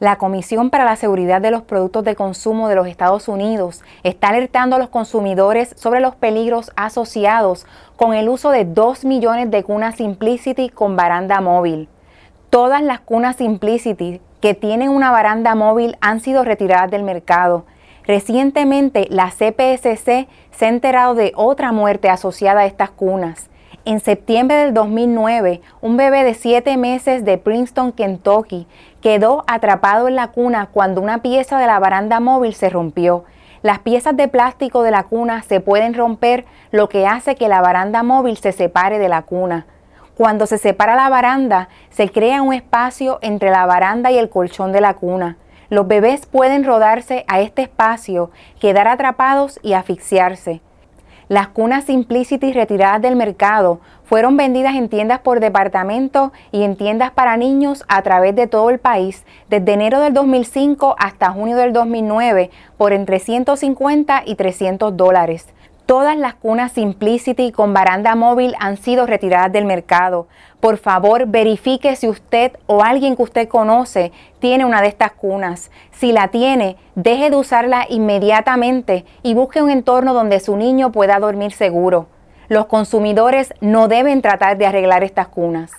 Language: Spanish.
La Comisión para la Seguridad de los Productos de Consumo de los Estados Unidos está alertando a los consumidores sobre los peligros asociados con el uso de 2 millones de cunas Simplicity con baranda móvil. Todas las cunas Simplicity que tienen una baranda móvil han sido retiradas del mercado. Recientemente, la CPSC se ha enterado de otra muerte asociada a estas cunas. En septiembre del 2009, un bebé de 7 meses de Princeton, Kentucky, quedó atrapado en la cuna cuando una pieza de la baranda móvil se rompió. Las piezas de plástico de la cuna se pueden romper, lo que hace que la baranda móvil se separe de la cuna. Cuando se separa la baranda, se crea un espacio entre la baranda y el colchón de la cuna. Los bebés pueden rodarse a este espacio, quedar atrapados y asfixiarse. Las cunas Simplicity retiradas del mercado fueron vendidas en tiendas por departamento y en tiendas para niños a través de todo el país desde enero del 2005 hasta junio del 2009 por entre 150 y 300 dólares. Todas las cunas Simplicity con baranda móvil han sido retiradas del mercado. Por favor, verifique si usted o alguien que usted conoce tiene una de estas cunas. Si la tiene, deje de usarla inmediatamente y busque un entorno donde su niño pueda dormir seguro. Los consumidores no deben tratar de arreglar estas cunas.